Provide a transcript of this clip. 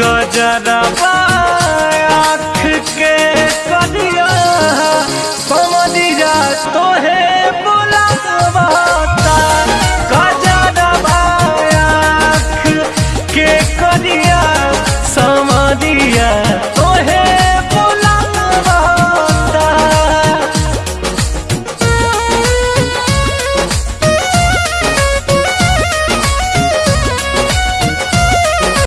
को आख के कनिया समझिया तोहे बुलाता कजरा आँख के कनिया